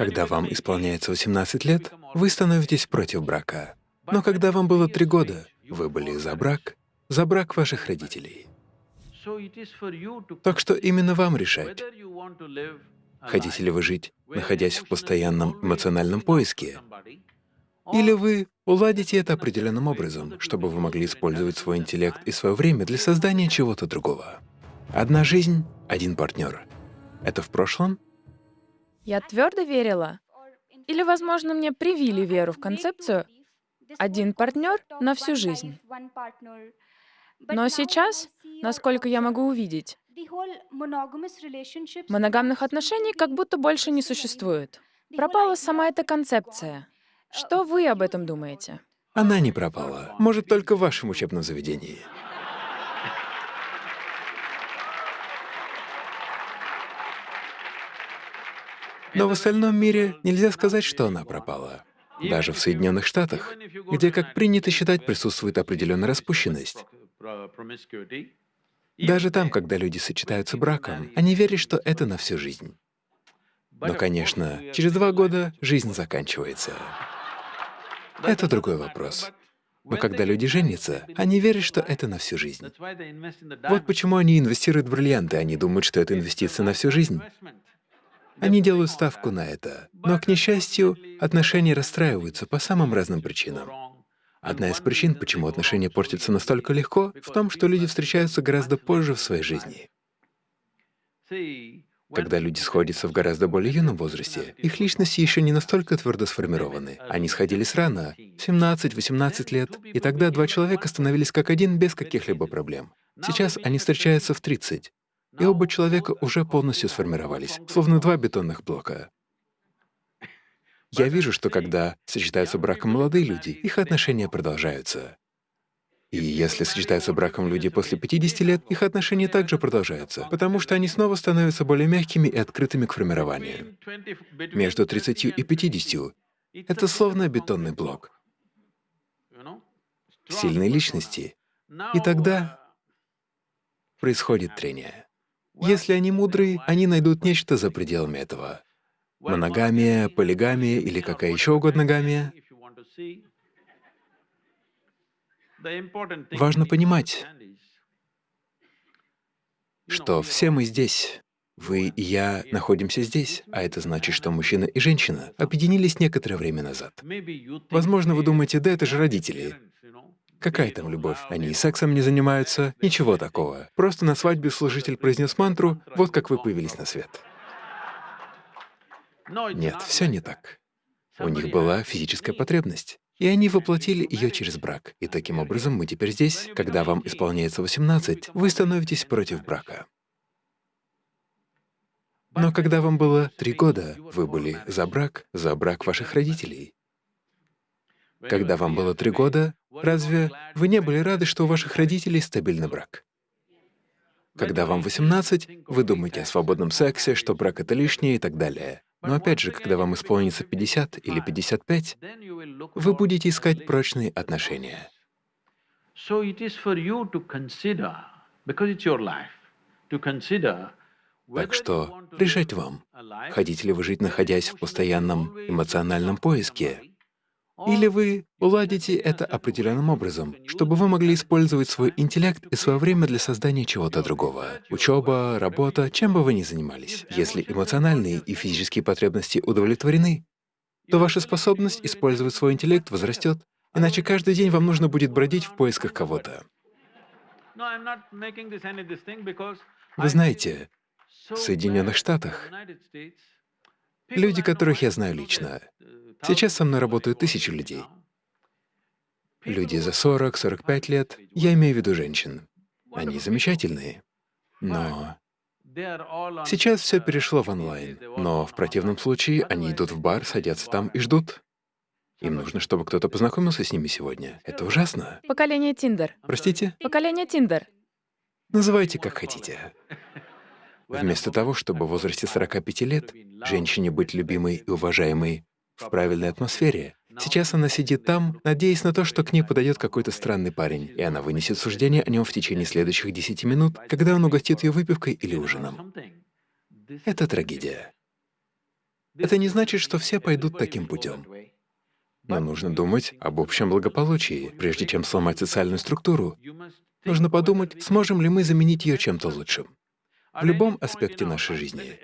Когда вам исполняется 18 лет, вы становитесь против брака. Но когда вам было три года, вы были за брак, за брак ваших родителей. Так что именно вам решать, хотите ли вы жить, находясь в постоянном эмоциональном поиске, или вы уладите это определенным образом, чтобы вы могли использовать свой интеллект и свое время для создания чего-то другого. Одна жизнь, один партнер. Это в прошлом? Я твердо верила. Или, возможно, мне привили веру в концепцию «один партнер на всю жизнь». Но сейчас, насколько я могу увидеть, моногамных отношений как будто больше не существует. Пропала сама эта концепция. Что вы об этом думаете? Она не пропала. Может, только в вашем учебном заведении. Но в остальном мире нельзя сказать, что она пропала. Даже в Соединенных Штатах, где, как принято считать, присутствует определенная распущенность. Даже там, когда люди сочетаются браком, они верят, что это на всю жизнь. Но, конечно, через два года жизнь заканчивается. Это другой вопрос. Но когда люди женятся, они верят, что это на всю жизнь. Вот почему они инвестируют в бриллианты, они думают, что это инвестиция на всю жизнь. Они делают ставку на это. Но, к несчастью, отношения расстраиваются по самым разным причинам. Одна из причин, почему отношения портятся настолько легко, в том, что люди встречаются гораздо позже в своей жизни. Когда люди сходятся в гораздо более юном возрасте, их личности еще не настолько твердо сформированы. Они сходились рано, 17-18 лет, и тогда два человека становились как один без каких-либо проблем. Сейчас они встречаются в 30, и оба человека уже полностью сформировались, словно два бетонных блока. Я вижу, что когда сочетаются браком молодые люди, их отношения продолжаются. И если сочетаются браком люди после 50 лет, их отношения также продолжаются, потому что они снова становятся более мягкими и открытыми к формированию. Между 30 и 50 — это словно бетонный блок. Сильные личности. И тогда происходит трение. Если они мудрые, они найдут нечто за пределами этого. Моногамия, полигамия или какая еще угодно гамия. Важно понимать, что все мы здесь. Вы и я находимся здесь, а это значит, что мужчина и женщина объединились некоторое время назад. Возможно, вы думаете, да это же родители. Какая там любовь? Они сексом не занимаются, ничего такого. Просто на свадьбе служитель произнес мантру, вот как вы появились на свет. Нет, все не так. У них была физическая потребность, и они воплотили ее через брак. И таким образом мы теперь здесь. Когда вам исполняется 18, вы становитесь против брака. Но когда вам было три года, вы были за брак, за брак ваших родителей. Когда вам было три года, разве вы не были рады, что у ваших родителей стабильный брак? Когда вам 18, вы думаете о свободном сексе, что брак — это лишнее и так далее. Но опять же, когда вам исполнится 50 или 55, вы будете искать прочные отношения. Так что решать вам, хотите ли вы жить, находясь в постоянном эмоциональном поиске, или вы уладите это определенным образом, чтобы вы могли использовать свой интеллект и свое время для создания чего-то другого. Учеба, работа, чем бы вы ни занимались. Если эмоциональные и физические потребности удовлетворены, то ваша способность использовать свой интеллект возрастет, иначе каждый день вам нужно будет бродить в поисках кого-то. Вы знаете, в Соединенных Штатах люди, которых я знаю лично, Сейчас со мной работают тысячи людей. Люди за 40-45 лет, я имею в виду женщин. Они замечательные. Но сейчас все перешло в онлайн. Но в противном случае они идут в бар, садятся там и ждут. Им нужно, чтобы кто-то познакомился с ними сегодня. Это ужасно. Поколение Тиндер. Простите? Поколение Тиндер. Называйте как хотите. Вместо того, чтобы в возрасте 45 лет женщине быть любимой и уважаемой в правильной атмосфере. Сейчас она сидит там, надеясь на то, что к ней подойдет какой-то странный парень, и она вынесет суждение о нем в течение следующих 10 минут, когда он угостит ее выпивкой или ужином. Это трагедия. Это не значит, что все пойдут таким путем. Но нужно думать об общем благополучии. Прежде чем сломать социальную структуру, нужно подумать, сможем ли мы заменить ее чем-то лучшим. В любом аспекте нашей жизни.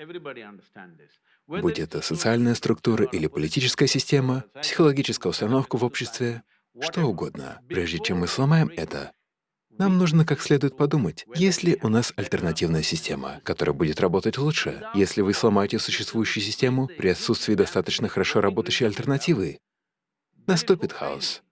Будь это социальная структура или политическая система, психологическая установка в обществе, что угодно. Прежде чем мы сломаем это, нам нужно как следует подумать, есть ли у нас альтернативная система, которая будет работать лучше. Если вы сломаете существующую систему при отсутствии достаточно хорошо работающей альтернативы, наступит хаос.